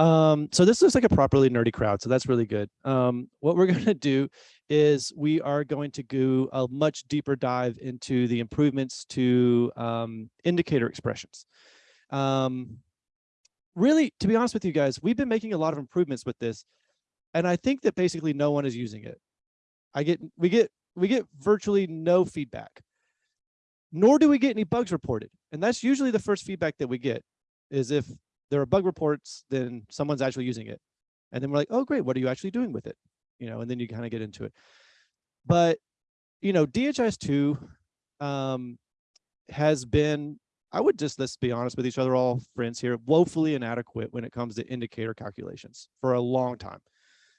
Um, so this looks like a properly nerdy crowd, so that's really good. Um, what we're going to do is we are going to go a much deeper dive into the improvements to um, indicator expressions. Um, really, to be honest with you guys, we've been making a lot of improvements with this, and I think that basically no one is using it. I get we get we get virtually no feedback, nor do we get any bugs reported, and that's usually the first feedback that we get, is if there are bug reports, then someone's actually using it, and then we're like, oh great, what are you actually doing with it, you know, and then you kind of get into it. But you know, DHIS two um, has been I would just, let's be honest with each other, all friends here, woefully inadequate when it comes to indicator calculations for a long time.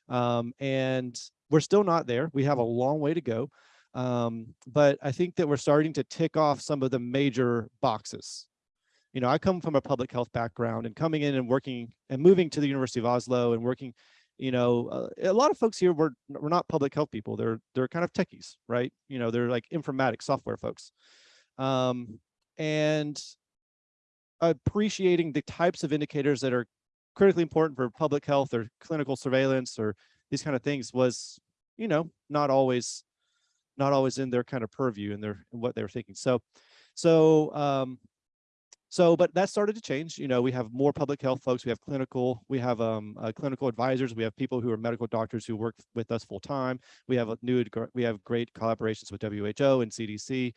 Um, and we're still not there. We have a long way to go. Um, but I think that we're starting to tick off some of the major boxes. You know, I come from a public health background and coming in and working and moving to the University of Oslo and working, you know, uh, a lot of folks here were, were not public health people. They're, they're kind of techies, right? You know, they're like informatics software folks. Um, and appreciating the types of indicators that are critically important for public health or clinical surveillance or these kind of things was, you know, not always, not always in their kind of purview and their what they were thinking. So, so, um, so, but that started to change. You know, we have more public health folks. We have clinical, we have um, uh, clinical advisors. We have people who are medical doctors who work with us full time. We have a new, we have great collaborations with WHO and CDC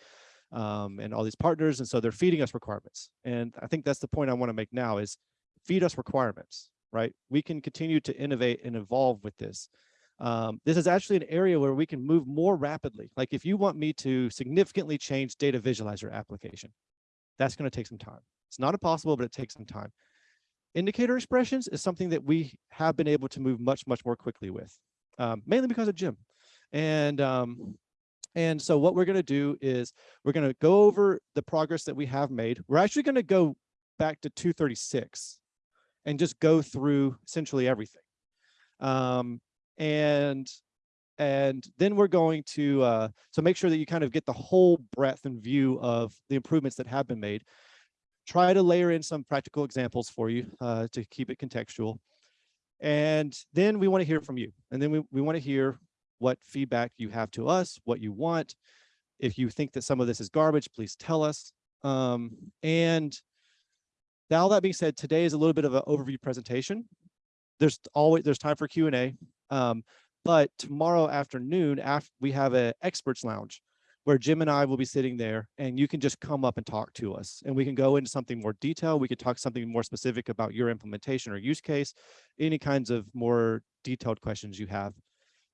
um, and all these partners. And so they're feeding us requirements. And I think that's the point I want to make now is feed us requirements, right? We can continue to innovate and evolve with this. Um, this is actually an area where we can move more rapidly. Like if you want me to significantly change data visualizer application, that's going to take some time. It's not impossible, but it takes some time. Indicator expressions is something that we have been able to move much, much more quickly with, um, mainly because of Jim. And um, and so what we're going to do is we're going to go over the progress that we have made. We're actually going to go back to 236 and just go through essentially everything. Um, and and then we're going to uh, so make sure that you kind of get the whole breadth and view of the improvements that have been made. Try to layer in some practical examples for you uh, to keep it contextual. And then we want to hear from you. And then we, we want to hear what feedback you have to us, what you want. If you think that some of this is garbage, please tell us. Um, and all that being said, today is a little bit of an overview presentation. There's always there's time for Q and A, um, but tomorrow afternoon, after we have an experts lounge where Jim and I will be sitting there, and you can just come up and talk to us, and we can go into something more detailed. We could talk something more specific about your implementation or use case, any kinds of more detailed questions you have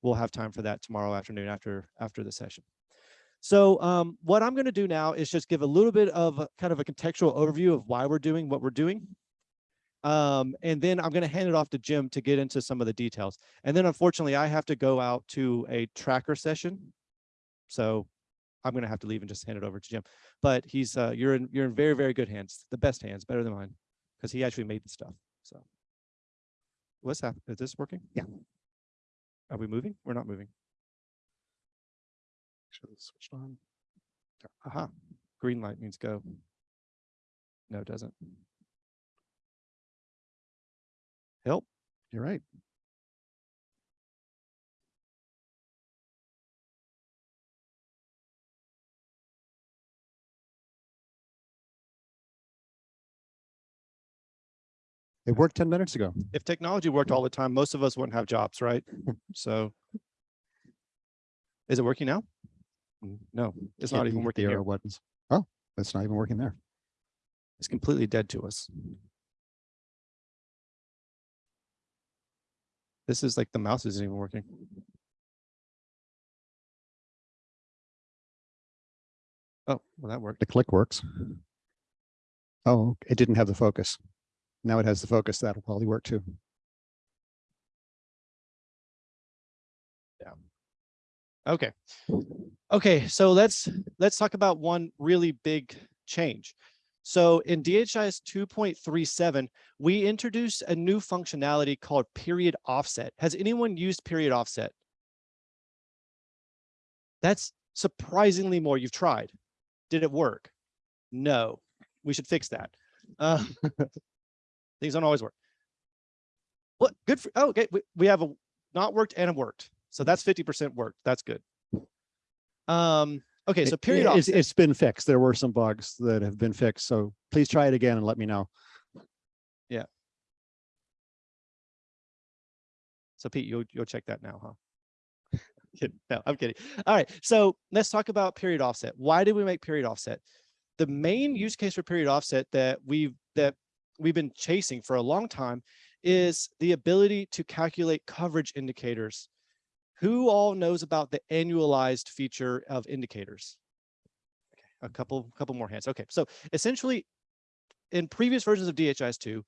we'll have time for that tomorrow afternoon after after the session. So um, what I'm going to do now is just give a little bit of a, kind of a contextual overview of why we're doing what we're doing. Um, and then I'm going to hand it off to Jim to get into some of the details. And then unfortunately, I have to go out to a tracker session. So I'm going to have to leave and just hand it over to Jim. But he's uh, you're in you're in very, very good hands, the best hands, better than mine, because he actually made the stuff. So what's happening? Is this working? Yeah. Are we moving? We're not moving. Should have switched on. Aha, green light means go. No, it doesn't. You're right. It worked 10 minutes ago. If technology worked all the time, most of us wouldn't have jobs, right? So is it working now? Mm, No, it's not Can't even working the here. buttons. Oh, it's not even working there. It's completely dead to us. This is like the mouse isn't even working. Oh, well, that worked. The click works. Oh, it didn't have the focus. Now it has the focus. That'll probably work too. Yeah. Okay. Okay, so let's let's talk about one really big change. So in DHIS 2.37, we introduced a new functionality called period offset. Has anyone used period offset? That's surprisingly more you've tried. Did it work? No, we should fix that. Uh, things don't always work. What, good for, oh, okay, we, we have a not worked and a worked. So that's fifty percent worked. That's good. Um, okay, so period It's, offset. it's been fixed. There were some bugs that have been fixed. So please try it again and let me know. Yeah. So Pete, you'll, you'll check that now, huh? No, I'm kidding. All right, so let's talk about period offset. Why did we make period offset? The main use case for period offset that we've, that we've been chasing for a long time is the ability to calculate coverage indicators. Who all knows about the annualized feature of indicators? Okay, A mm-hmm. couple, couple more hands. Okay, so essentially in previous versions of DHIS2,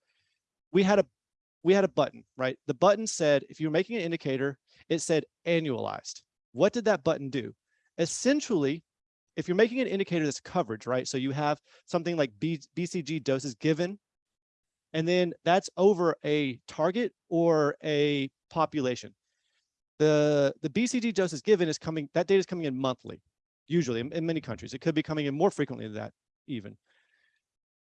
we had a we had a button, right? The button said, if you're making an indicator, it said annualized. What did that button do? Essentially, if you're making an indicator that's coverage, right? So you have something like B, BCG doses given, and then that's over a target or a population. The, the BCG doses given is coming, that data is coming in monthly, usually in, in many countries. It could be coming in more frequently than that even.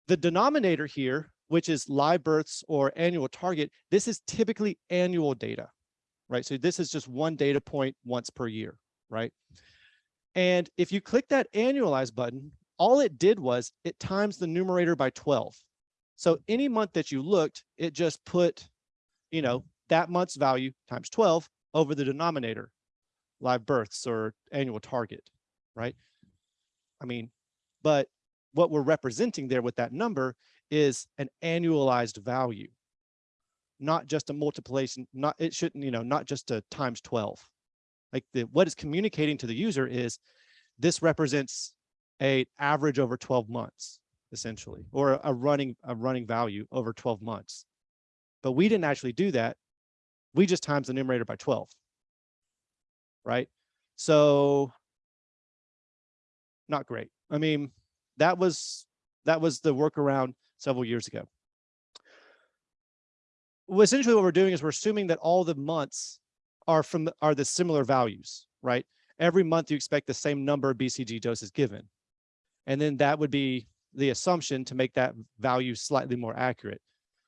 The denominator here which is live births or annual target, this is typically annual data, right? So this is just one data point once per year, right? And if you click that annualize button, all it did was it times the numerator by 12. So any month that you looked, it just put, you know, that month's value times 12 over the denominator, live births or annual target, right? I mean, but what we're representing there with that number is an annualized value, not just a multiplication, not, it shouldn't, you know, not just a times 12. Like the, what is communicating to the user is this represents a average over 12 months, essentially, or a, running, a running value over 12 months. But we didn't actually do that. We just times the numerator by 12, right? So not great. I mean, that was, that was the workaround several years ago. Well, essentially what we're doing is we're assuming that all the months are from are the similar values, right? Every month you expect the same number of BCG doses given. And then that would be the assumption to make that value slightly more accurate.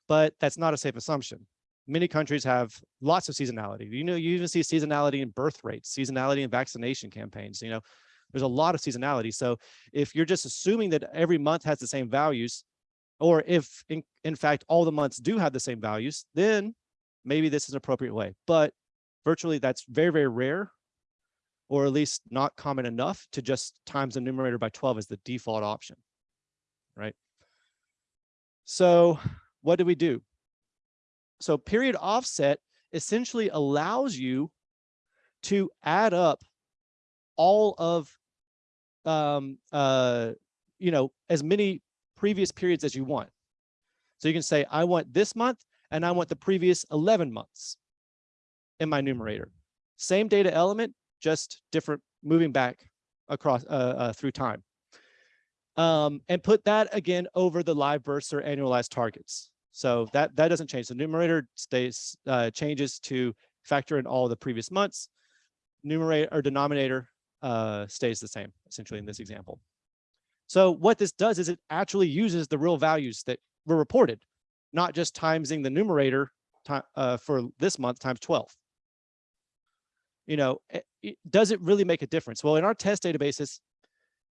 But that's not a safe assumption. Many countries have lots of seasonality. You know, you even see seasonality in birth rates, seasonality in vaccination campaigns, you know, there's a lot of seasonality. So if you're just assuming that every month has the same values, or if in, in fact all the months do have the same values, then maybe this is an appropriate way. But virtually that's very, very rare, or at least not common enough to just times the numerator by 12 as the default option, right? So what do we do? So period offset essentially allows you to add up all of, um, uh, you know, as many previous periods as you want. So you can say, I want this month and I want the previous 11 months in my numerator. Same data element, just different moving back across uh, uh, through time. Um, and put that again over the live births or annualized targets. So that, that doesn't change. The numerator stays, uh, changes to factor in all the previous months. Numerator or denominator uh, stays the same, essentially in this example. So what this does is it actually uses the real values that were reported, not just timesing the numerator uh, for this month times 12. You know, it, it, does it really make a difference? Well, in our test databases,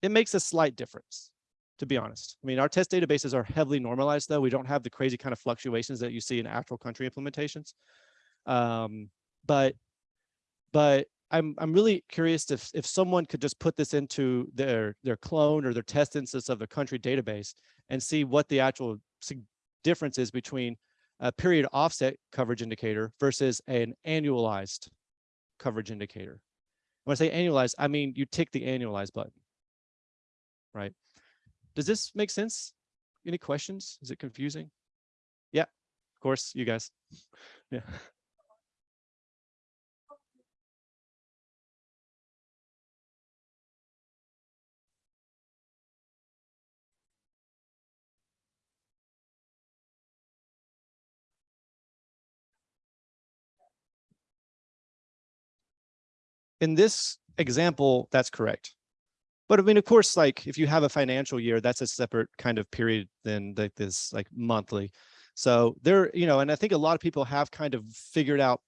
it makes a slight difference, to be honest. I mean, our test databases are heavily normalized, though. We don't have the crazy kind of fluctuations that you see in actual country implementations. Um, but, but I'm I'm really curious if if someone could just put this into their their clone or their test instance of the country database and see what the actual difference is between a period offset coverage indicator versus an annualized coverage indicator. When I say annualized, I mean you tick the annualized button, right? Does this make sense? Any questions? Is it confusing? Yeah, of course, you guys. Yeah. in this example, that's correct. But I mean, of course, like if you have a financial year, that's a separate kind of period than like this like monthly. So there, you know, and I think a lot of people have kind of figured out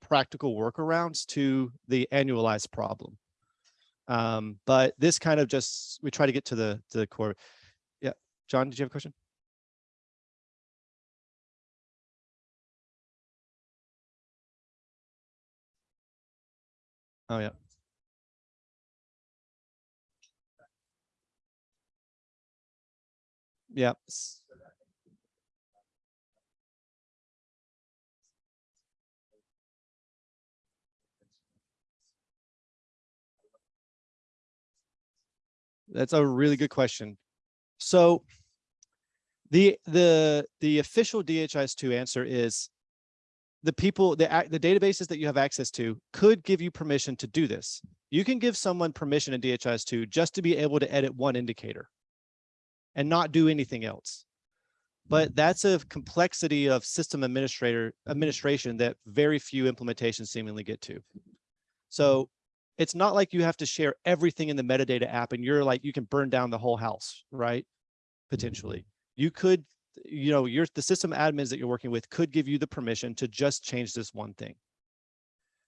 practical workarounds to the annualized problem. Um, but this kind of just, we try to get to the, to the core. Yeah, John, did you have a question? Oh, yeah. Yeah. That's a really good question. So the the the official DHIS2 answer is the people, the the databases that you have access to could give you permission to do this. You can give someone permission in DHIS2 just to be able to edit one indicator and not do anything else. But hmm. that's a complexity of system administrator administration that very few implementations seemingly get to. So hmm. it's not like you have to share everything in the metadata app and you're like, you can burn down the whole house, right? Potentially. Hmm. You could, you know, your the system admins that you're working with could give you the permission to just change this one thing.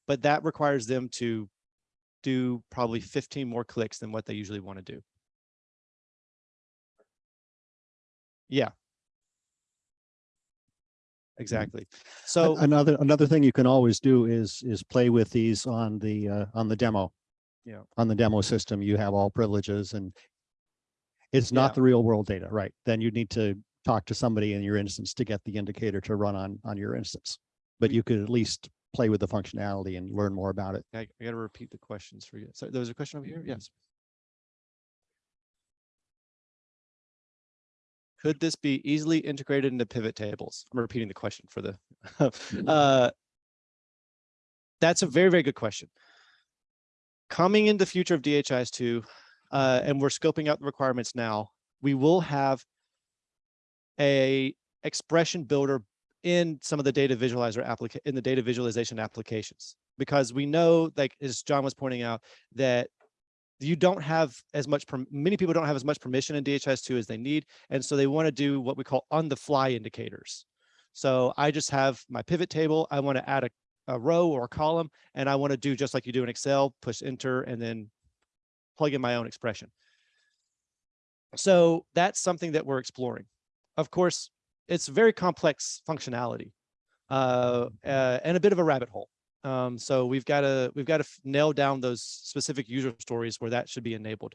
But that requires them to do probably 15 more clicks than what they usually want to do. Yeah. Exactly. So Another, another thing you can always do is, is play with these on the, uh, on the demo. Yeah. On the demo system, you have all privileges and it's Yeah. not the real world data, right? Then you need to talk to somebody in your instance to get the indicator to run on, on your instance. But you could at least play with the functionality and learn more about it. I, I gotta repeat the questions for you. So there was a question over here? Yes. Could this be easily integrated into pivot tables? I'm repeating the question for the, uh, that's a very, very good question. Coming in the future of DHIS2, uh, and we're scoping out the requirements now, we will have a expression builder in some of the data visualizer applica in the data visualization applications because we know like as john was pointing out that you don't have as much many people don't have as much permission in DHIS2 as they need and so they want to do what we call on the fly indicators. So i just have my pivot table i want to add a, a row or a column and i want to do just like you do in excel push enter and then plug in my own expression. So that's something that we're exploring. Of course it's very complex functionality uh, uh, and a bit of a rabbit hole. Um, so we've got to we've got to nail down those specific user stories where that should be enabled.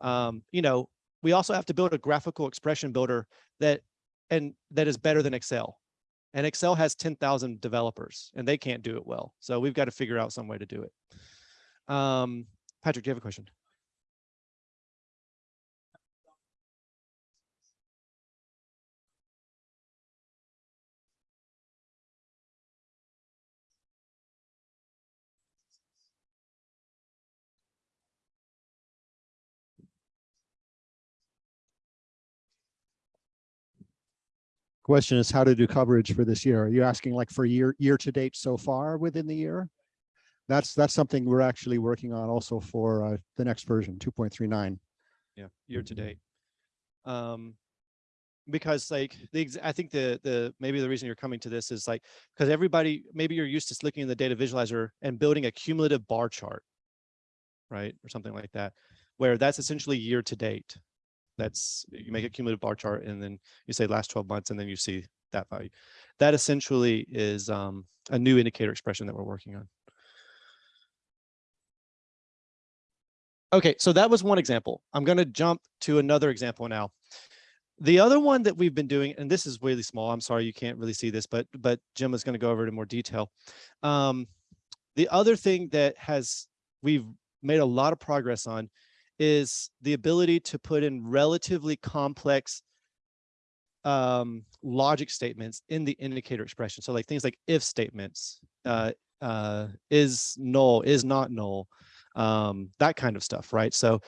Um, you know, we also have to build a graphical expression builder that and that is better than Excel. And Excel has 10,000 developers and they can't do it well. So we've got to figure out some way to do it. Um, Patrick, do you have a question? Question is how to do coverage for this year. Are you asking like for year, year to date so far within the year? That's, that's something we're actually working on also for uh, the next version, two point three nine. yeah year to date um because like the i think the the maybe the reason you're coming to this is like because everybody maybe you're used to looking in the data visualizer and building a cumulative bar chart right or something like that where that's essentially year to date that's you make a cumulative bar chart and then you say last 12 months and then you see that value that essentially is um a new indicator expression that we're working on Okay, so that was one example. I'm going to jump to another example now. The other one that we've been doing, and this is really small. I'm sorry you can't really see this, but but Jim is going to go over it in more detail. Um, the other thing that has we've made a lot of progress on is the ability to put in relatively complex um, logic statements in the indicator expression. So like things like if statements, uh, uh, is null, is not null, um, that kind of stuff, right? So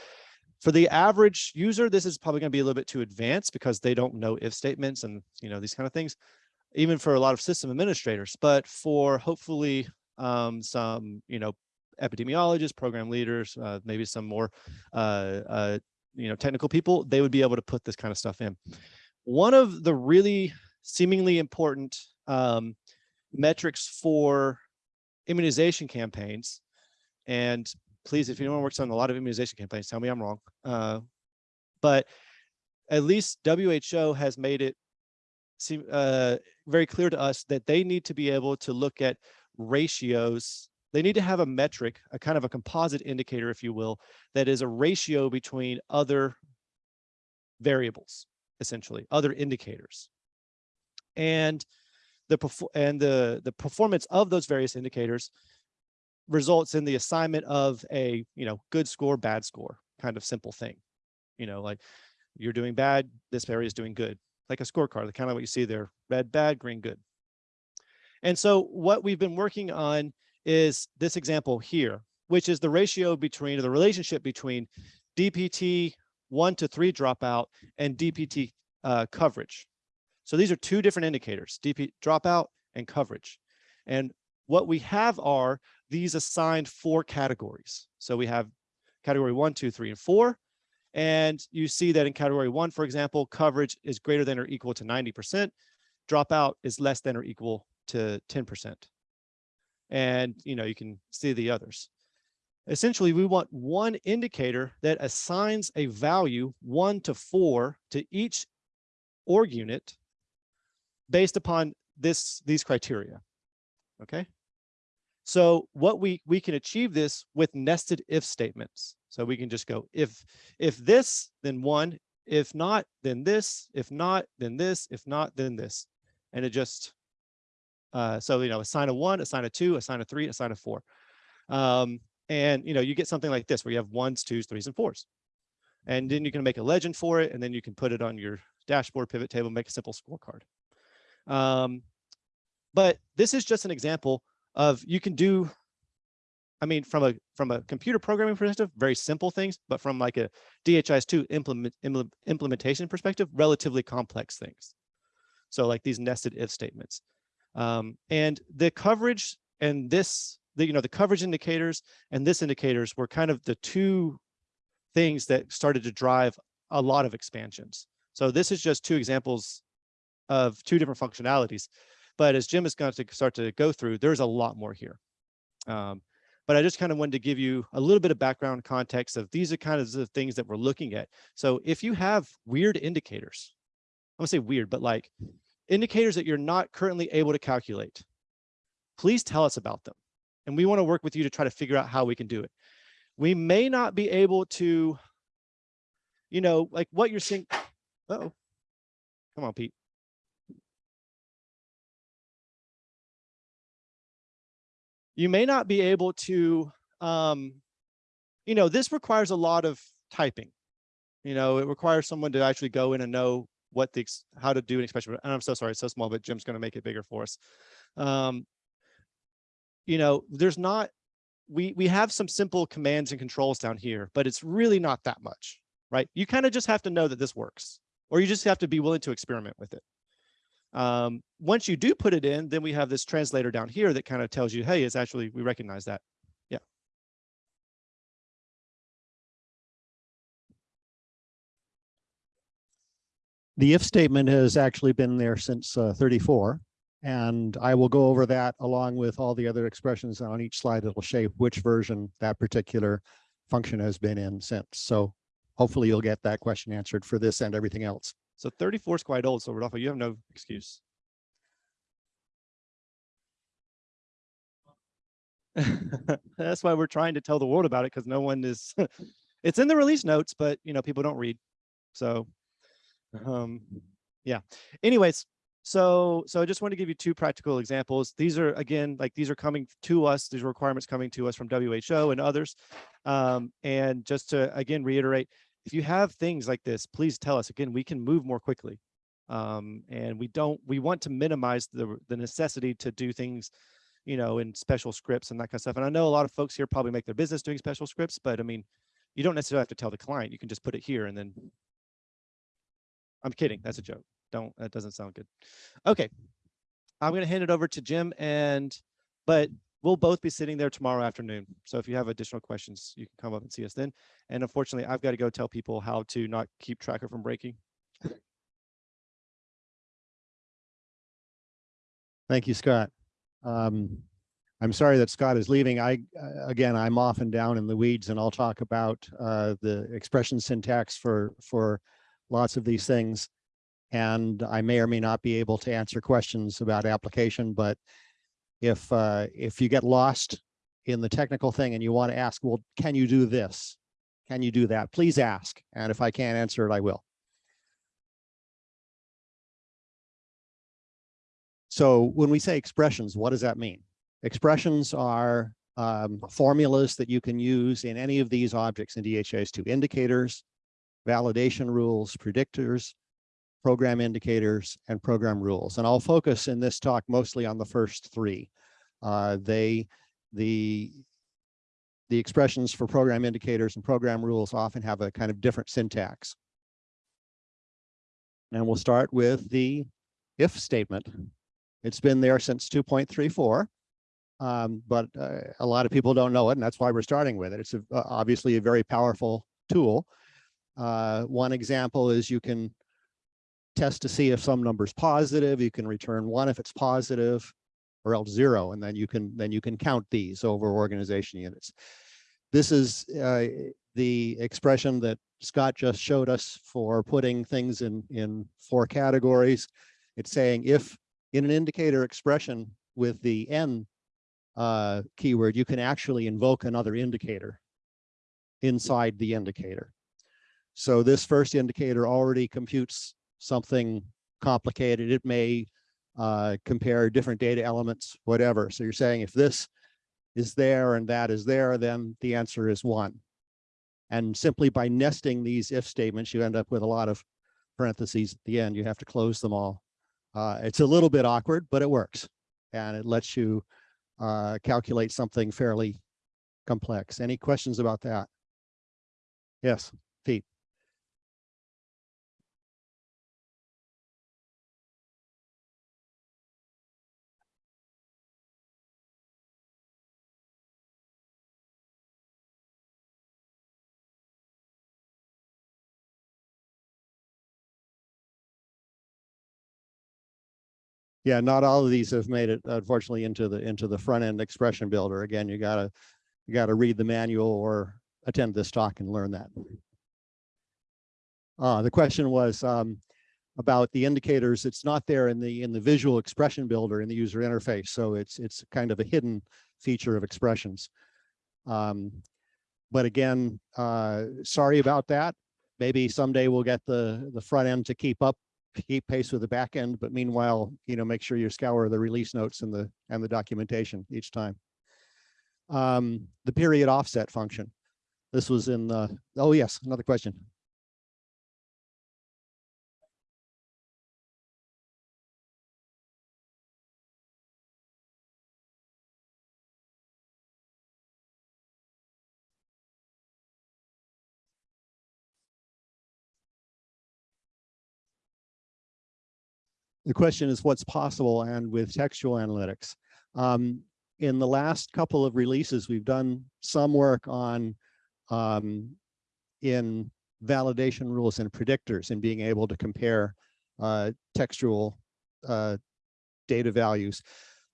for the average user, this is probably going to be a little bit too advanced because they don't know if statements and you know these kind of things, even for a lot of system administrators. But for hopefully um, some you know epidemiologists, program leaders, uh, maybe some more uh, uh, you know technical people, they would be able to put this kind of stuff in. One of the really seemingly important um, metrics for immunization campaigns. And please, if anyone works on a lot of immunization campaigns, tell me I'm wrong. Uh, but at least WHO has made it seem uh, very clear to us that they need to be able to look at ratios. They need to have a metric, a kind of a composite indicator, if you will, that is a ratio between other variables, essentially, other indicators. And the and the the performance of those various indicators results in the assignment of a you know good score bad score kind of simple thing. You know like you're doing bad this area is doing good. Like a scorecard the kind of what you see there red bad green good. And so what we've been working on is this example here which is the ratio between or the relationship between dpt one to three dropout and dpt uh, coverage so these are two different indicators, DP dropout and coverage. And what we have are these assigned four categories. So we have category one, two, three, and four. And you see that in category one, for example, coverage is greater than or equal to 90%. Dropout is less than or equal to 10%. And you know, you can see the others. Essentially, we want one indicator that assigns a value one to four to each org unit based upon this these criteria. Okay. So what we we can achieve this with nested if statements. So we can just go if if this then one, if not then this, if not then this, if not then this, and it just uh, so you know assign a one, assign a two, assign a three, assign a four, um, and you know you get something like this where you have ones, twos, threes, and fours, and then you can make a legend for it, and then you can put it on your dashboard pivot table, make a simple scorecard. Um, but this is just an example of you can do, I mean, from a from a computer programming perspective, very simple things, but from like a DHIS2 implement, implementation perspective, relatively complex things. So like these nested if statements. Um, and the coverage and this, the, you know, the coverage indicators and this indicators were kind of the two things that started to drive a lot of expansions. So this is just two examples of two different functionalities. But as Jim is going to start to go through, there's a lot more here. Um, but I just kind of wanted to give you a little bit of background context of these are kind of the things that we're looking at. So if you have weird indicators, I'm gonna say weird, but like indicators that you're not currently able to calculate, please tell us about them. And we wanna work with you to try to figure out how we can do it. We may not be able to, you know, like what you're seeing. Uh oh, come on, Pete. you may not be able to, um, you know, this requires a lot of typing. You know, it requires someone to actually go in and know what the, how to do an expression. And I'm so sorry, it's so small, but Jim's going to make it bigger for us. Um, you know, there's not, we, we have some simple commands and controls down here, but it's really not that much, right? You kind of just have to know that this works, or you just have to be willing to experiment with it. Um, once you do put it in, then we have this translator down here that kind of tells you, hey, it's actually, we recognize that. The if statement has actually been there since uh, 34. And I will go over that along with all the other expressions on each slide. It'll shape which version that particular function has been in since. So hopefully you'll get that question answered for this and everything else. So 34 is quite old. So Rodolfo, you have no excuse. That's why we're trying to tell the world about it because no one is, it's in the release notes, but you know, people don't read. So, um, yeah. Anyways, so, so I just want to give you two practical examples. These are, again, like these are coming to us, these requirements coming to us from WHO and others. Um, and just to, again, reiterate, if you have things like this, please tell us. Again, we can move more quickly. Um, and we don't, we want to minimize the, the necessity to do things, you know, in special scripts and that kind of stuff. And I know a lot of folks here probably make their business doing special scripts, but I mean, you don't necessarily have to tell the client. You can just put it here and then. I'm kidding. That's a joke. Don't, that doesn't sound good. Okay. I'm going to hand it over to Jim and, but we'll both be sitting there tomorrow afternoon. So if you have additional questions, you can come up and see us then. And unfortunately, I've got to go tell people how to not keep tracker from breaking. Thank you, Scott. Um, I'm sorry that Scott is leaving. I, uh, again, I'm often down in the weeds and I'll talk about uh, the expression syntax for, for lots of these things. And I may or may not be able to answer questions about application, but if, uh, if you get lost in the technical thing and you want to ask, well, can you do this? Can you do that? Please ask. And if I can't answer it, I will. So when we say expressions, what does that mean? Expressions are um, formulas that you can use in any of these objects in DHIS2 indicators, validation rules, predictors, program indicators, and program rules. And I'll focus in this talk mostly on the first three. Uh, they, the, the expressions for program indicators and program rules often have a kind of different syntax. And we'll start with the if statement. It's been there since 2.34. Um, but uh, a lot of people don't know it, and that's why we're starting with it. It's a, obviously a very powerful tool. Uh, one example is you can test to see if some number is positive. You can return one if it's positive, or else zero, and then you can then you can count these over organization units. This is uh, the expression that Scott just showed us for putting things in in four categories. It's saying if in an indicator expression with the n uh, keyword, you can actually invoke another indicator inside the indicator. So this first indicator already computes something complicated. It may uh, compare different data elements, whatever. So you're saying if this is there and that is there, then the answer is one. And simply by nesting these if statements, you end up with a lot of parentheses at the end. You have to close them all. Uh, it's a little bit awkward, but it works. And it lets you uh, calculate something fairly complex. Any questions about that? Yes, Yeah, not all of these have made it unfortunately into the into the front end expression builder. Again, you gotta you gotta read the manual or attend this talk and learn that. Uh, the question was um, about the indicators. It's not there in the in the visual expression builder in the user interface, so it's it's kind of a hidden feature of expressions. Um, but again, uh, sorry about that. Maybe someday we'll get the the front end to keep up keep pace with the back end, but meanwhile, you know, make sure you scour the release notes and the and the documentation each time. Um, the period offset function. This was in the, oh yes, another question. The question is what's possible and with textual analytics. Um, in the last couple of releases, we've done some work on um, in validation rules and predictors and being able to compare uh, textual uh, data values.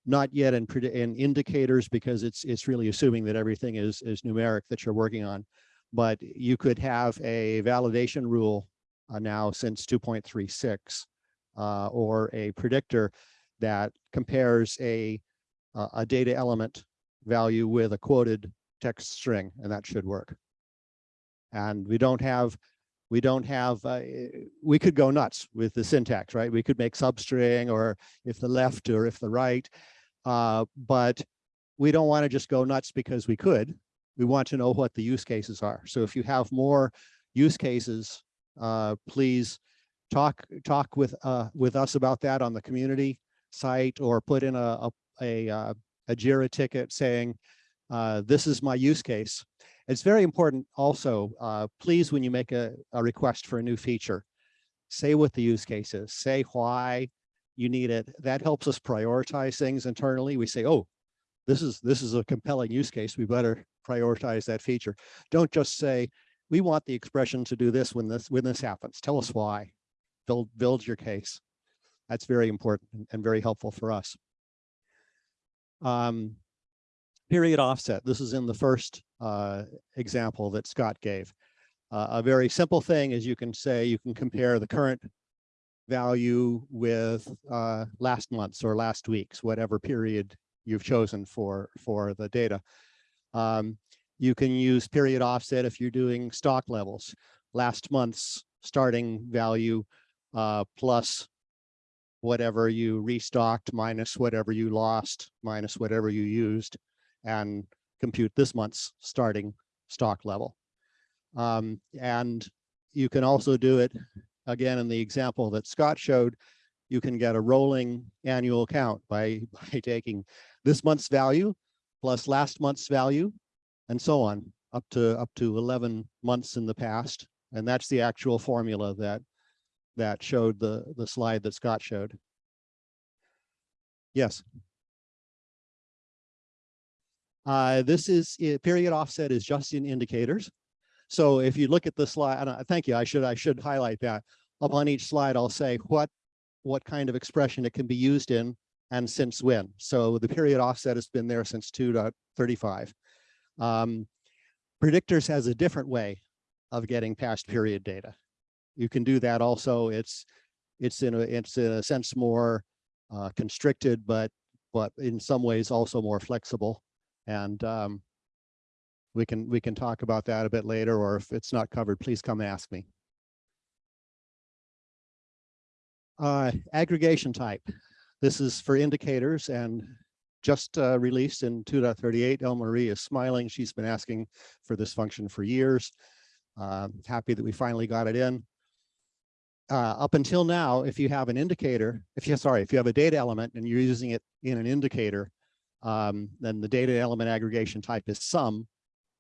Not yet in, in indicators because it's it's really assuming that everything is is numeric that you're working on. But you could have a validation rule uh, now since 2.36 uh, or a predictor that compares a, uh, a data element value with a quoted text string, and that should work. And we don't have, we don't have, uh, we could go nuts with the syntax, right? We could make substring or if the left or if the right, uh, but we don't want to just go nuts because we could. We want to know what the use cases are. So if you have more use cases, uh, please talk talk with uh, with us about that on the community site or put in a a, a, uh, a Jira ticket saying, uh, this is my use case. It's very important also, uh, please, when you make a, a request for a new feature, say what the use case is, say why you need it. That helps us prioritize things internally. We say, oh, this is this is a compelling use case. We better prioritize that feature. Don't just say, we want the expression to do this when this when this happens. Tell us why build build your case. That's very important and very helpful for us. Um, period offset. This is in the first uh, example that Scott gave. Uh, a very simple thing is you can say you can compare the current value with uh, last month's or last week's, whatever period you've chosen for for the data. Um, you can use period offset if you're doing stock levels. Last month's starting value uh, plus whatever you restocked minus whatever you lost minus whatever you used and compute this month's starting stock level. Um, and you can also do it again in the example that Scott showed. You can get a rolling annual count by, by taking this month's value plus last month's value and so on up to up to 11 months in the past. And that's the actual formula that that showed the the slide that Scott showed. Yes. Uh, this is uh, period offset is just in indicators. So if you look at the slide, I, thank you, I should I should highlight that. Up on each slide, I'll say what what kind of expression it can be used in and since when. So the period offset has been there since 2.35. Um, predictors has a different way of getting past period data. You can do that also. It's it's in a it's in a sense more uh, constricted, but but in some ways also more flexible. And um, we can we can talk about that a bit later, or if it's not covered, please come ask me. Uh, aggregation type. This is for indicators and just uh, released in 2.38. Elmarie is smiling. She's been asking for this function for years. Uh, happy that we finally got it in. Uh, up until now, if you have an indicator, if you sorry, if you have a data element and you're using it in an indicator, um, then the data element aggregation type is sum,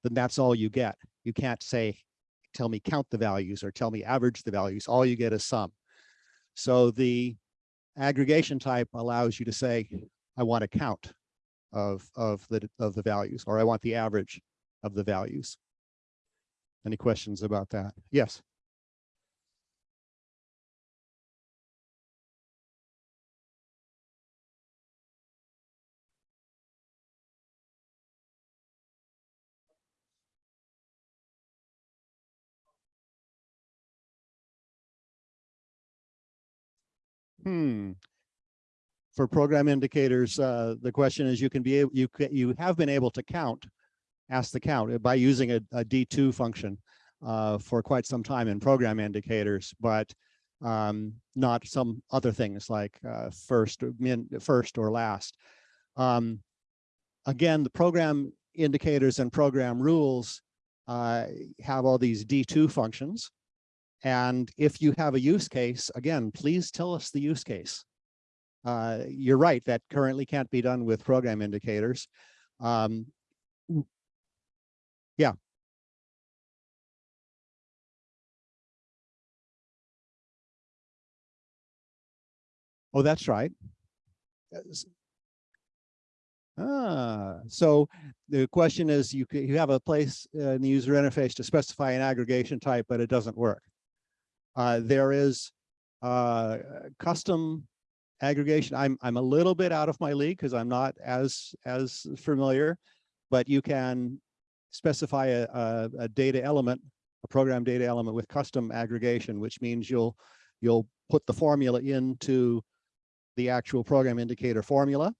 then that's all you get. You can't say, tell me count the values or tell me average the values. All you get is sum. So the aggregation type allows you to say, I want a count of, of, the, of the values, or I want the average of the values. Any questions about that? Yes. Hmm. For program indicators, uh, the question is you can be you you have been able to count, ask the count uh, by using a a D2 function uh, for quite some time in program indicators, but um, not some other things like uh, first, min, first or last. Um, again, the program indicators and program rules uh, have all these D2 functions. And if you have a use case, again, please tell us the use case. Uh, you're right, that currently can't be done with program indicators. Um, yeah. Oh, that's right. Ah, so the question is you you have a place in the user interface to specify an aggregation type, but it doesn't work. Uh, there is uh, custom aggregation. I'm I'm a little bit out of my league because I'm not as as familiar, but you can specify a, a, a data element, a program data element with custom aggregation, which means you'll you'll put the formula into the actual program indicator formula.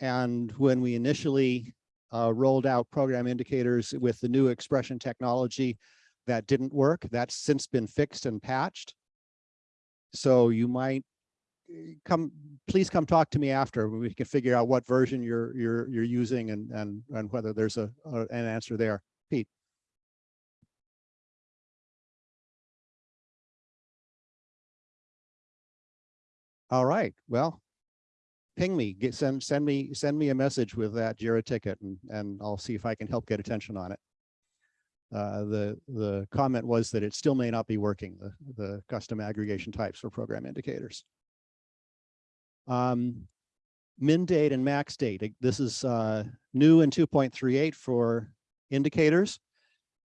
And when we initially uh, rolled out program indicators with the new expression technology, that didn't work. That's since been fixed and patched. So you might eh, come, please come talk to me after we can figure out what version you're you're you're using and and and whether there's a, a an answer there. Pete. All right. Well, ping me, get send send me send me a message with that Jira ticket and and I'll see if I can help get attention on it. Uh, the the comment was that it still may not be working, the, the custom aggregation types for program indicators. Um, min date and max date. This is uh, new in 2.38 for indicators.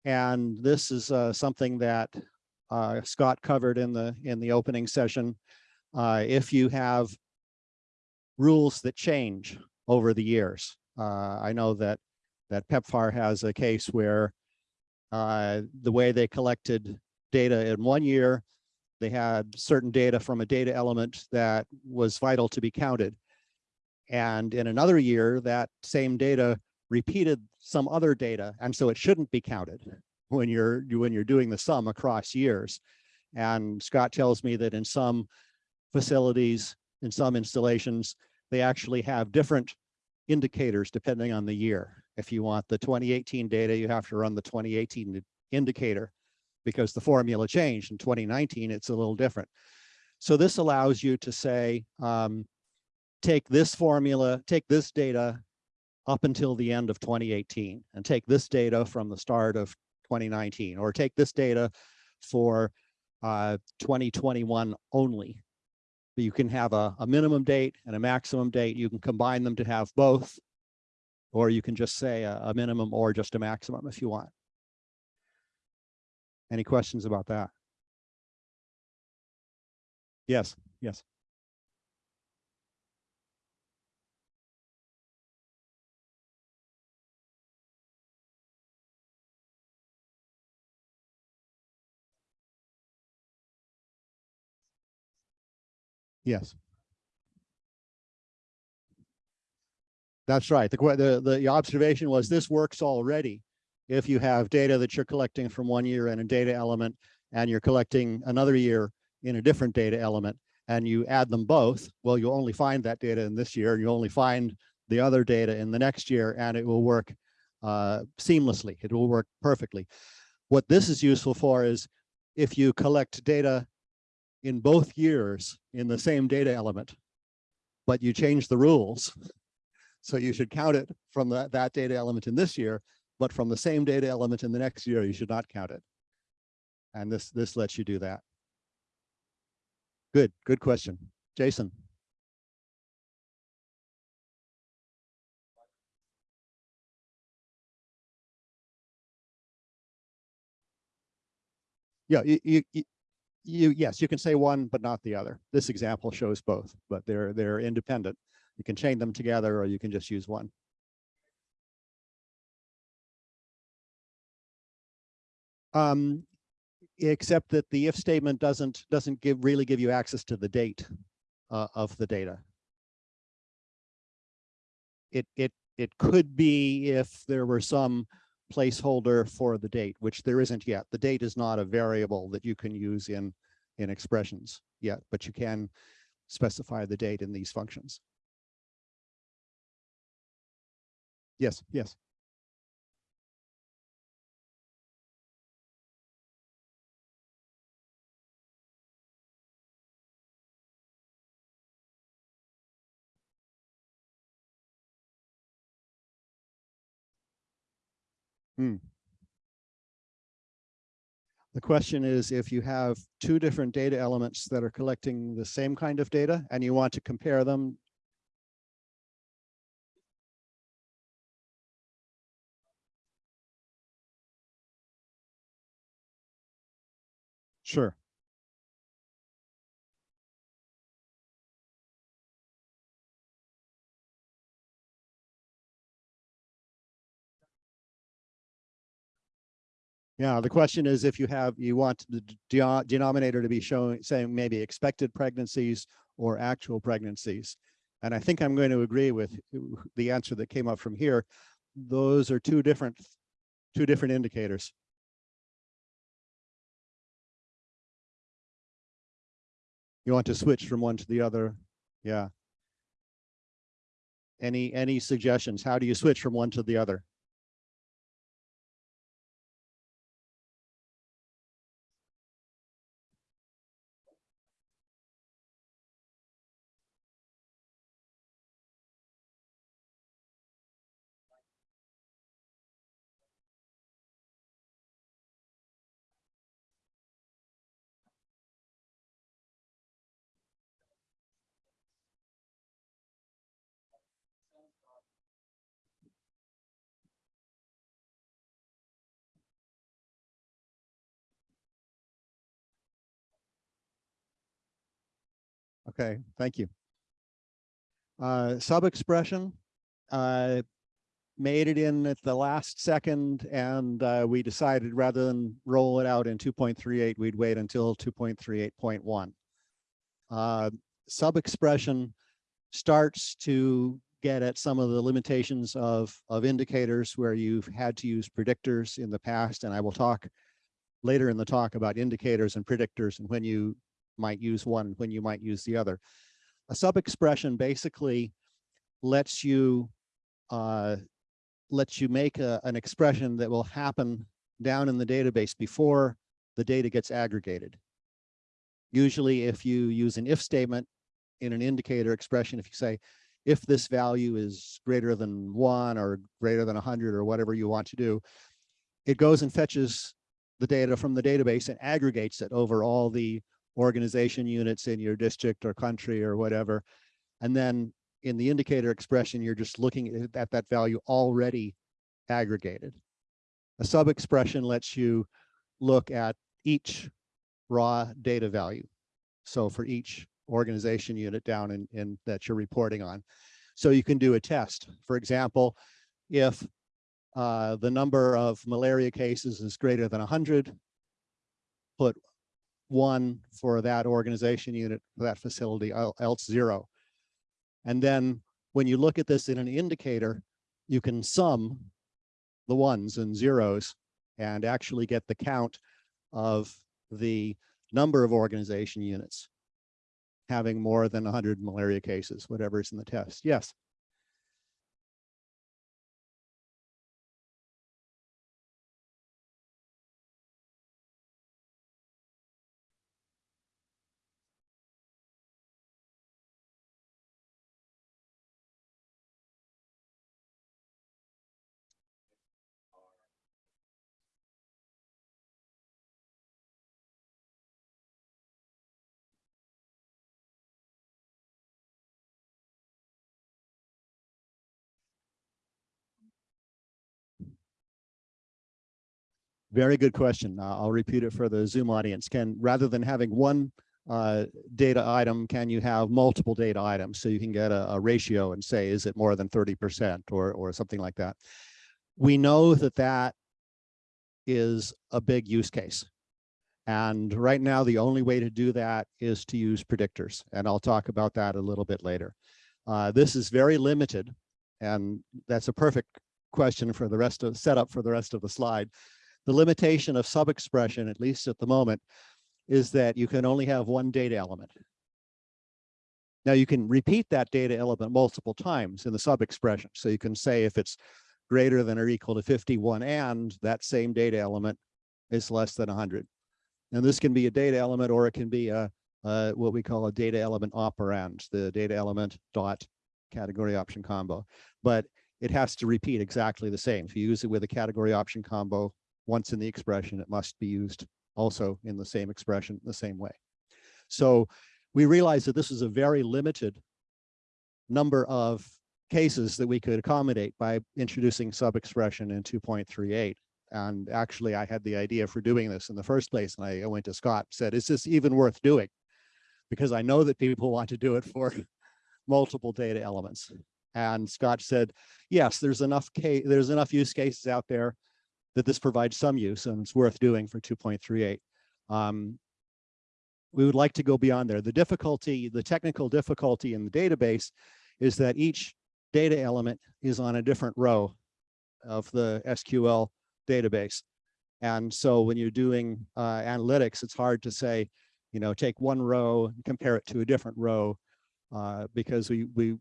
And this is uh, something that uh, Scott covered in the in the opening session. Uh, if you have rules that change, over the years. I know that that PEPFAR has a case where uh, the way they collected data in one year, they had certain data from a data element that was vital to be counted. And in another year, that same data repeated some other data, and so it shouldn't be counted when you're when you're doing the sum across years. And Scott tells me that in some facilities, in some installations, they actually have different indicators depending on the year. If you want the 2018 data, you have to run the 2018 indicator because the formula changed in 2019, it's a little different. So this allows you to say, um, take this formula, take this data up until the end of 2018 and take this data from the start of 2019 or take this data for uh, 2021 only. You can have a, a minimum date and a maximum date. You can combine them to have both, or you can just say a, a minimum or just a maximum if you want. Any questions about that? Yes, yes. Yes. That's right. The, the, the observation was this works already. If you have data that you're collecting from one year in a data element and you're collecting another year in a different data element and you add them both, well, you'll only find that data in this year. And You only find the other data in the next year and it will work uh, seamlessly. It will work perfectly. What this is useful for is if you collect data in both years in the same data element, but you change the rules. So you should count it from that, that data element in this year, but from the same data element in the next year, you should not count it. And this, this lets you do that. Good, good question. Jason. Yeah, you, you- you, yes, you can say one, but not the other. This example shows both, but they're, they're independent. You can chain them together or you can just use one. Um, except that the if statement doesn't, doesn't give, really give you access to the date uh, of the data. It, it, it could be if there were some placeholder for the date, which there isn't yet. The date is not a variable that you can use in, in expressions yet, but you can specify the date in these functions. Yes, yes. Hmm. The question is if you have two different data elements that are collecting the same kind of data and you want to compare them. Sure. Yeah, the question is if you have, you want the de- uh, denominator to be showing, saying maybe expected pregnancies or actual pregnancies. And I think I'm going to agree with the answer that came up from here. Those are two different, two different indicators. You want to switch from one to the other? Yeah. Any, any suggestions? How do you switch from one to the other? Okay, thank you. Uh, sub expression, uh, made it in at the last second and uh, we decided rather than roll it out in 2.38, we'd wait until 2.38.1. Uh, sub-expression starts to get at some of the limitations of, of indicators where you've had to use predictors in the past, and I will talk later in the talk about indicators and predictors and when you might use one, when you might use the other. A sub-expression basically lets you uh, lets you make a, an expression that will happen down in the database before the data gets aggregated. Usually if you use an if statement in an indicator expression, if you say, if this value is greater than one or greater than 100 or whatever you want to do, it goes and fetches the data from the database and aggregates it over all the organization units in your district or country or whatever. And then in the indicator expression, you're just looking at that value already aggregated. A sub-expression lets you look at each raw data value. So for each organization unit down in, in that you're reporting on. So you can do a test. For example, if uh, the number of malaria cases is greater than 100, put one for that organization unit, for that facility, else zero. And then when you look at this in an indicator, you can sum the ones and zeros and actually get the count of the number of organization units having more than 100 malaria cases, whatever is in the test. Yes. Very good question. Uh, I'll repeat it for the Zoom audience. Can rather than having one uh, data item, can you have multiple data items so you can get a, a ratio and say, is it more than 30% or, or something like that? We know that that is a big use case. And right now, the only way to do that is to use predictors. And I'll talk about that a little bit later. Uh, this is very limited. And that's a perfect question for the rest of setup for the rest of the slide. The limitation of sub-expression, at least at the moment, is that you can only have one data element. Now you can repeat that data element multiple times in the sub-expression. So you can say if it's greater than or equal to 51 and that same data element is less than 100. And this can be a data element or it can be a, a what we call a data element operand, the data element dot category option combo. But it has to repeat exactly the same. If you use it with a category option combo, once in the expression, it must be used also in the same expression, the same way. So we realized that this is a very limited number of cases that we could accommodate by introducing sub-expression in 2.38. And actually, I had the idea for doing this in the first place. And I went to Scott, said, is this even worth doing? Because I know that people want to do it for multiple data elements. And Scott said, yes, there's enough case, there's enough use cases out there that this provides some use and it's worth doing for 2.38. Um, we would like to go beyond there. The difficulty, the technical difficulty in the database is that each data element is on a different row of the SQL database. And so when you're doing uh, analytics, it's hard to say, you know, take one row and compare it to a different row uh, because we, we,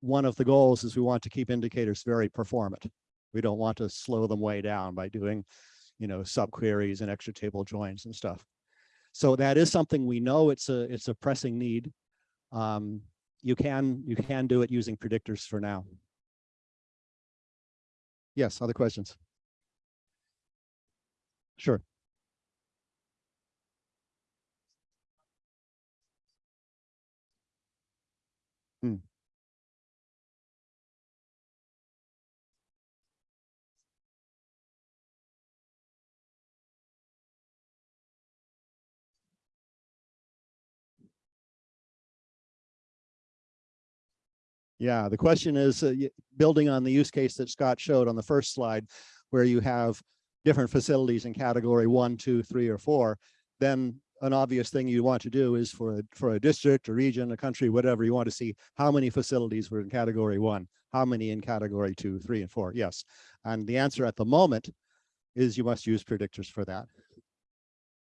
one of the goals is we want to keep indicators very performant. We don't want to slow them way down by doing, you know, subqueries and extra table joins and stuff. So that is something we know it's a it's a pressing need. Um, you can you can do it using predictors for now. Yes, other questions? Sure. Yeah, the question is, uh, building on the use case that Scott showed on the first slide, where you have different facilities in category one, two, three, or four, then an obvious thing you want to do is for, a for a district, a region, a country, whatever, you want to see how many facilities were in category one, how many in category two, three, and four, yes. And the answer at the moment is you must use predictors for that.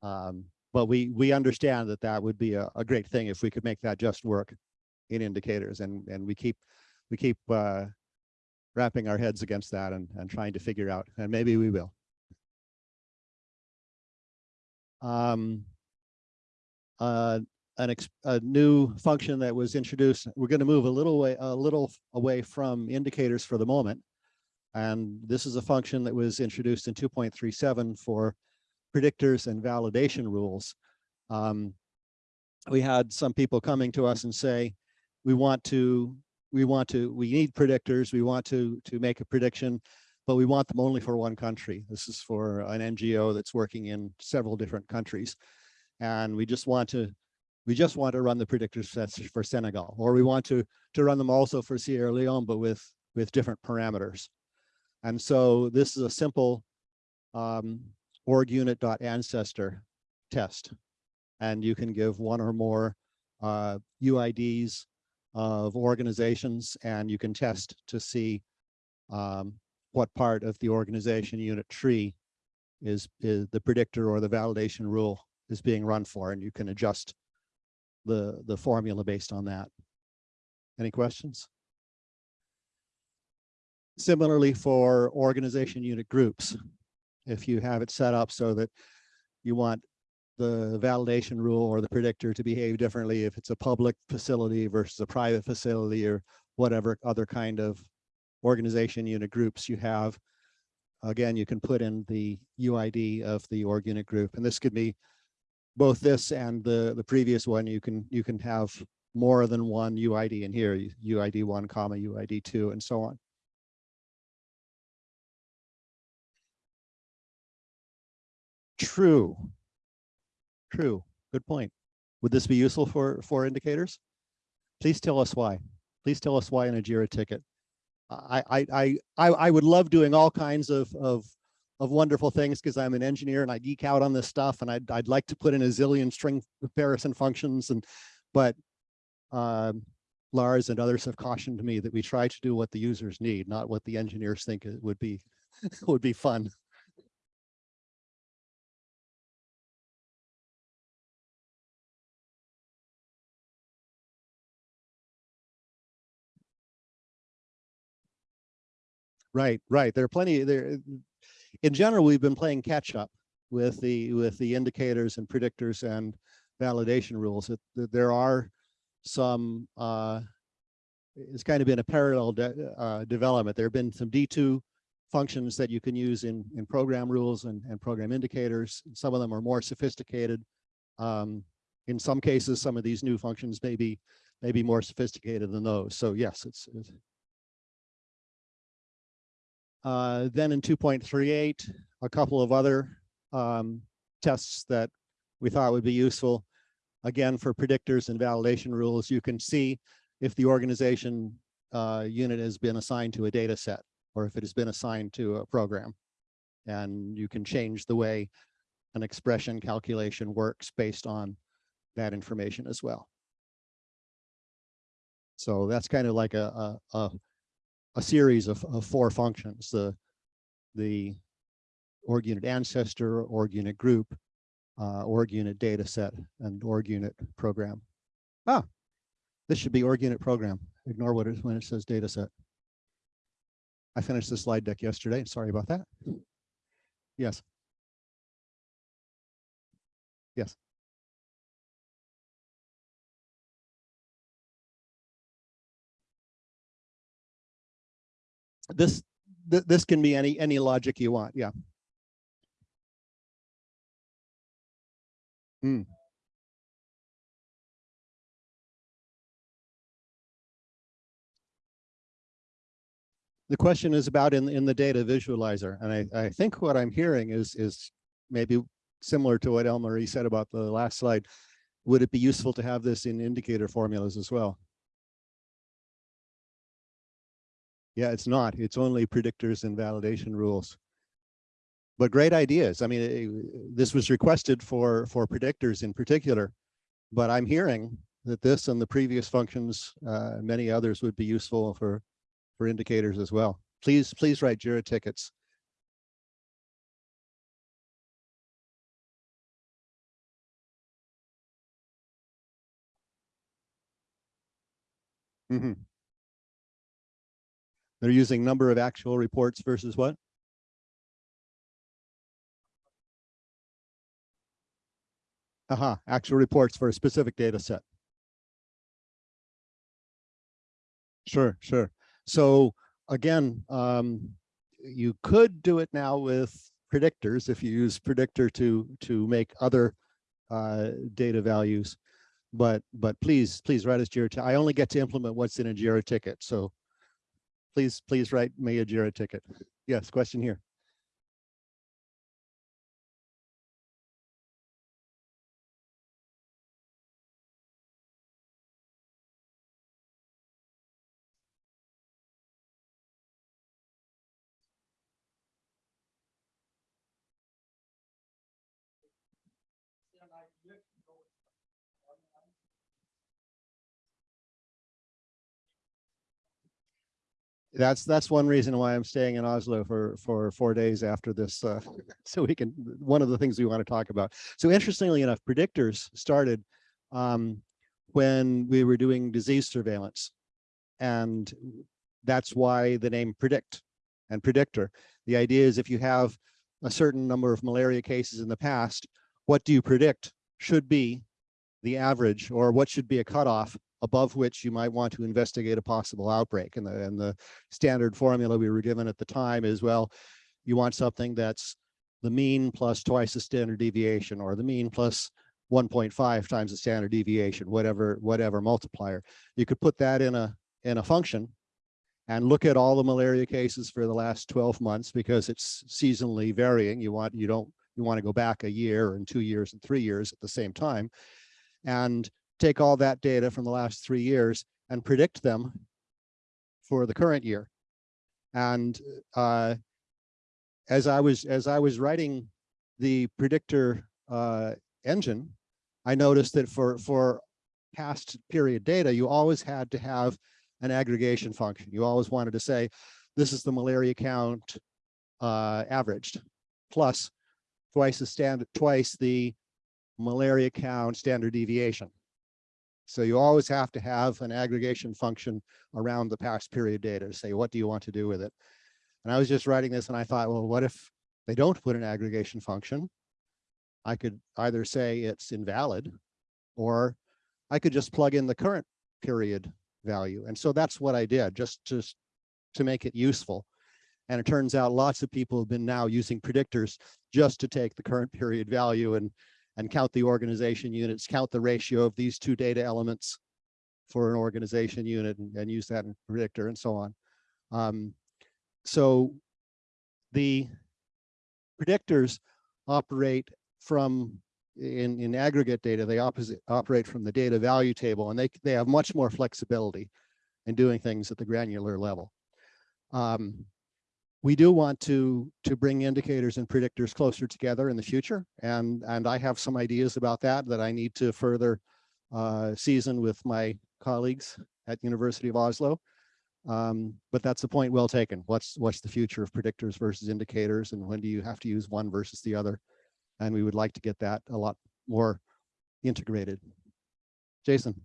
Um, but we, we understand that that would be a, a great thing if we could make that just work in indicators and, and we keep, we keep, uh, wrapping our heads against that and, and trying to figure out, and maybe we will. Um, uh, an a new function that was introduced, we're going to move a little way, a little away from indicators for the moment. And this is a function that was introduced in two point three seven for predictors and validation rules. Um, we had some people coming to us and say, we want to, we want to, we need predictors, we want to, to make a prediction, but we want them only for one country. This is for an NGO that's working in several different countries. And we just want to, we just want to run the predictors for Senegal, or we want to, to run them also for Sierra Leone, but with, with different parameters. And so this is a simple um, org unit.ancestor test. And you can give one or more uh, UIDs of organizations and you can test to see um, what part of the organization unit tree is, is the predictor or the validation rule is being run for and you can adjust the, the formula based on that. Any questions? Similarly for organization unit groups, if you have it set up so that you want the validation rule or the predictor to behave differently if it's a public facility versus a private facility or whatever other kind of organization unit groups you have. Again, you can put in the UID of the org unit group, and this could be both this and the the previous one. You can you can have more than one UID in here, UID one comma UID two, and so on. True. True. Good point. Would this be useful for, for indicators? Please tell us why. Please tell us why in a JIRA ticket. I, I, I, I, would love doing all kinds of, of, of wonderful things because I'm an engineer and I geek out on this stuff and I'd, I'd like to put in a zillion string comparison functions and, but um, Lars and others have cautioned me that we try to do what the users need, not what the engineers think it would be, would be fun. Right, right. There are plenty there. In general, we've been playing catch up with the with the indicators and predictors and validation rules. That, there are some. Uh, it's kind of been a parallel de uh, development. There have been some D2 functions that you can use in in program rules and and program indicators. Some of them are more sophisticated. Um, in some cases, some of these new functions may be may be more sophisticated than those. So yes, it's, it's uh, then in 2.38, a couple of other um, tests that we thought would be useful. Again, for predictors and validation rules, you can see if the organization uh, unit has been assigned to a data set or if it has been assigned to a program. And you can change the way an expression calculation works based on that information as well. So that's kind of like a, a, a a series of, of four functions, the, the org unit ancestor, org unit group, uh, org unit data set, and org unit program. Ah, this should be org unit program. Ignore what it when it says data set. I finished the slide deck yesterday. Sorry about that. Yes. Yes. This th this can be any any logic you want yeah. Mm. the question is about in in the data visualizer and i i think what i'm hearing is is maybe similar to what Elmarie said about the last slide. Would it be useful to have this in indicator formulas as well Yeah, it's not. It's only predictors and validation rules. But great ideas. I mean, eh, this was requested for for predictors in particular, but I'm hearing that this and the previous functions, uh, many others would be useful for for indicators as well. Please, please write Jira tickets. Mhm. They're using number of actual reports versus what? Aha, actual reports for a specific data set. Sure, sure. So again, um, you could do it now with predictors if you use predictor to to make other uh, data values. But but please please write us Jira. I only get to implement what's in a Jira ticket. So please please write me a Jira ticket. Yes, question here. That's that's one reason why I'm staying in Oslo for for four days after this, uh, so we can. One of the things we want to talk about. So interestingly enough, predictors started um, when we were doing disease surveillance, and that's why the name predict and predictor. The idea is if you have a certain number of malaria cases in the past, what do you predict should be the average, or what should be a cutoff above which you might want to investigate a possible outbreak. And the, and the standard formula we were given at the time is, well, you want something that's the mean plus twice the standard deviation or the mean plus 1.5 times the standard deviation, whatever, whatever multiplier. You could put that in a, in a function and look at all the malaria cases for the last 12 months because it's seasonally varying. You want, you don't, you want to go back a year and two years and three years at the same time. And take all that data from the last three years and predict them for the current year. And uh, as I was as I was writing the predictor uh, engine, I noticed that for for past period data, you always had to have an aggregation function. You always wanted to say, this is the malaria count uh, averaged plus twice the standard twice the malaria count standard deviation. So you always have to have an aggregation function around the past period data to say, what do you want to do with it? And I was just writing this and I thought, well, what if they don't put an aggregation function? I could either say it's invalid or I could just plug in the current period value. And so that's what I did just, just to make it useful. And it turns out lots of people have been now using predictors just to take the current period value and and count the organization units, count the ratio of these two data elements for an organization unit and, and use that in predictor and so on. Um, so the predictors operate from in, in aggregate data, they opposite operate from the data value table and they, they have much more flexibility in doing things at the granular level. Um, we do want to to bring indicators and predictors closer together in the future and and i have some ideas about that that i need to further uh, season with my colleagues at university of oslo. Um, but that's a point well taken. What's what's the future of predictors versus indicators and when do you have to use one versus the other? And we would like to get that a lot more integrated. Jason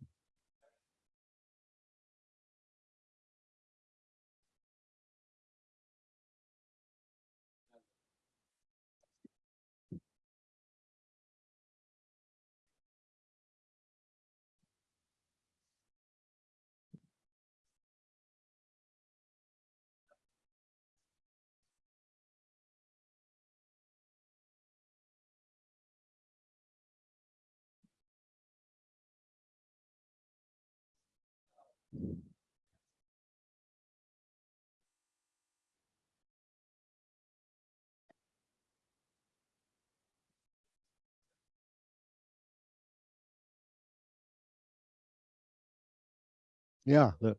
yeah the,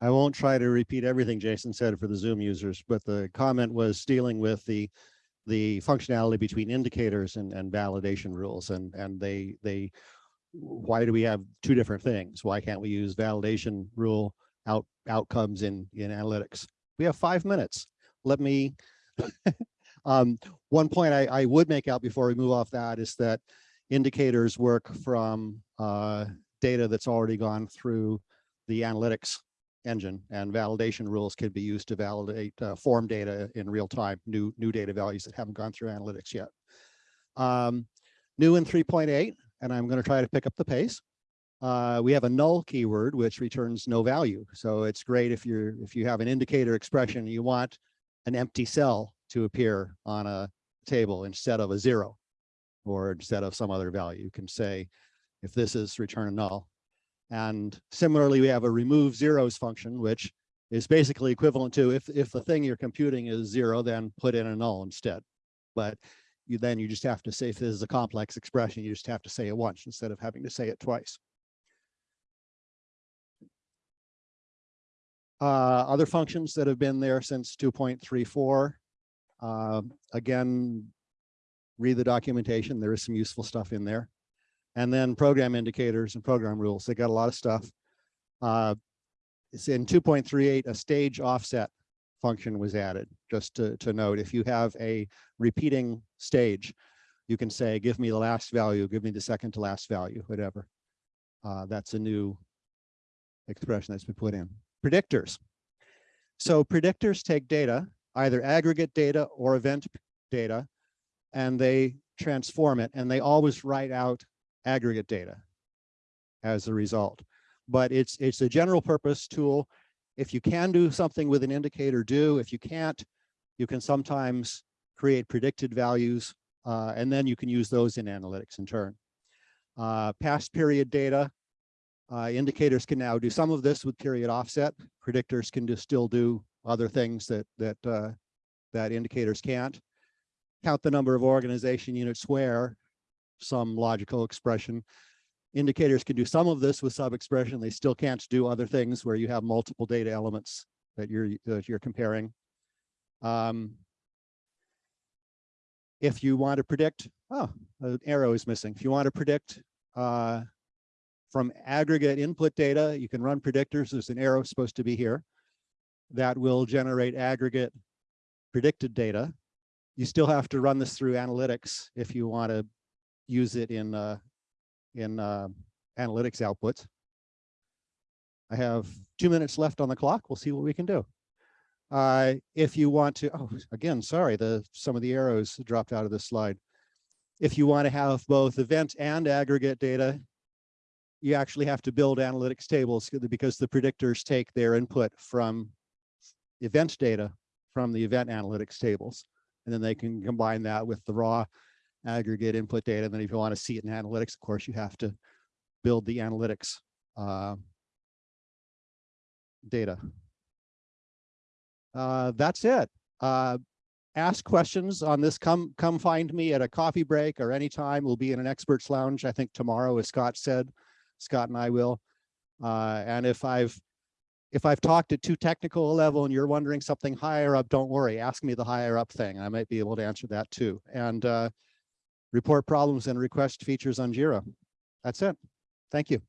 I won't try to repeat everything Jason said for the Zoom users, but the comment was dealing with the the functionality between indicators and, and validation rules and, and they, they, why do we have two different things? Why can't we use validation rule out outcomes in, in analytics? We have five minutes. Let me, um, one point I, I would make out before we move off that is that indicators work from uh, data that's already gone through the analytics engine and validation rules could be used to validate uh, form data in real time, new, new data values that haven't gone through analytics yet. Um, new in 3.8, and I'm going to try to pick up the pace. Uh, we have a null keyword, which returns no value. So it's great if you're if you have an indicator expression, you want an empty cell to appear on a table instead of a zero, or instead of some other value. You can say, if this is return a null, and similarly, we have a remove zeros function, which is basically equivalent to if, if the thing you're computing is zero, then put in a null instead. But you then you just have to say if this is a complex expression, you just have to say it once instead of having to say it twice. Uh, other functions that have been there since 2.34. Uh, again, read the documentation. There is some useful stuff in there and then program indicators and program rules. They got a lot of stuff. Uh, it's in 2.38, a stage offset function was added, just to, to note, if you have a repeating stage, you can say, give me the last value, give me the second to last value, whatever. Uh, that's a new expression that's been put in. Predictors. So predictors take data, either aggregate data or event data, and they transform it, and they always write out aggregate data as a result. But it's it's a general purpose tool. If you can do something with an indicator, do. If you can't, you can sometimes create predicted values, uh, and then you can use those in analytics in turn. Uh, past period data, uh, indicators can now do some of this with period offset. Predictors can just still do other things that that uh, that indicators can't. Count the number of organization units where some logical expression. Indicators can do some of this with sub-expression. They still can't do other things where you have multiple data elements that you're that you're comparing. Um, if you want to predict, oh, an arrow is missing. If you want to predict uh, from aggregate input data, you can run predictors. There's an arrow supposed to be here that will generate aggregate predicted data. You still have to run this through analytics if you want to use it in uh, in uh, analytics outputs. I have two minutes left on the clock. We'll see what we can do. Uh, if you want to, oh, again, sorry, the some of the arrows dropped out of this slide. If you want to have both event and aggregate data, you actually have to build analytics tables because the predictors take their input from event data from the event analytics tables. And then they can combine that with the raw aggregate input data. And then if you want to see it in analytics, of course, you have to build the analytics uh, data. Uh, that's it. Uh, ask questions on this. Come, come find me at a coffee break or anytime. We'll be in an experts lounge, I think tomorrow, as Scott said. Scott and I will. Uh, and if I've if I've talked at too technical a level and you're wondering something higher up, don't worry, ask me the higher up thing. I might be able to answer that too. And uh, report problems and request features on Jira. That's it. Thank you.